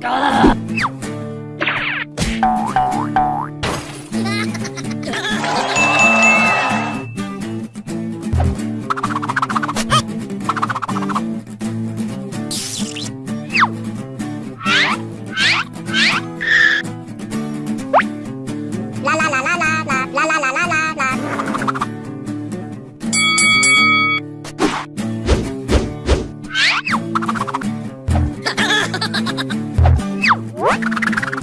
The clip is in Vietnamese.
Go! Música